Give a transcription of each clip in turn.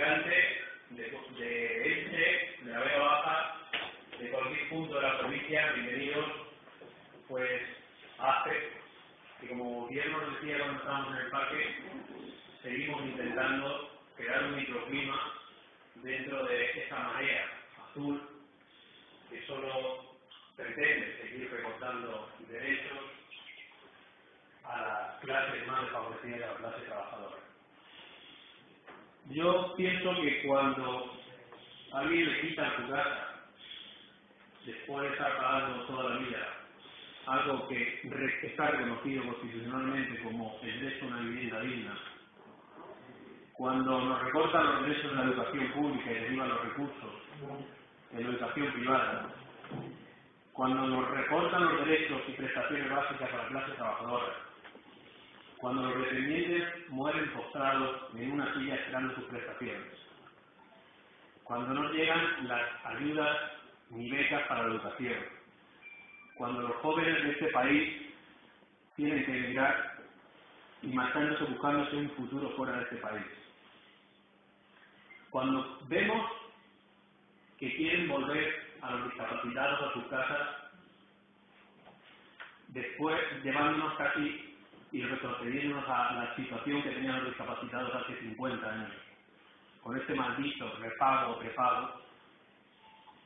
De, de Elche, de la Vega Baja, de cualquier punto de la provincia, bienvenidos pues a ACE, que como bien nos decía cuando estábamos en el parque, seguimos intentando crear un microclima dentro de esta marea azul que solo pretende seguir recortando derechos a las clases más desfavorecidas y a las clases trabajadoras. Yo pienso que cuando alguien le quita su casa, después de estar pagando toda la vida, algo que está reconocido constitucionalmente como el derecho a una vivienda digna, cuando nos recortan los derechos de la educación pública y derivan los recursos en la educación privada, cuando nos recortan los derechos y prestaciones básicas a la clase trabajadora, cuando los dependientes mueren postrados en una silla esperando sus prestaciones, cuando no llegan las ayudas ni becas para la educación, cuando los jóvenes de este país tienen que emigrar y marchándose buscándose un futuro fuera de este país. Cuando vemos que quieren volver a los discapacitados a sus casas, después llevándonos casi y retrocediéndonos a la situación que tenían los discapacitados hace 50 años, con este maldito repago prepago,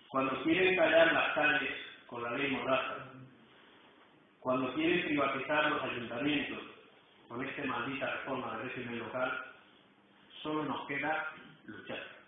cuando quieren callar las calles con la ley Mordaza, cuando quieren privatizar los ayuntamientos con esta maldita reforma del régimen local, solo nos queda luchar.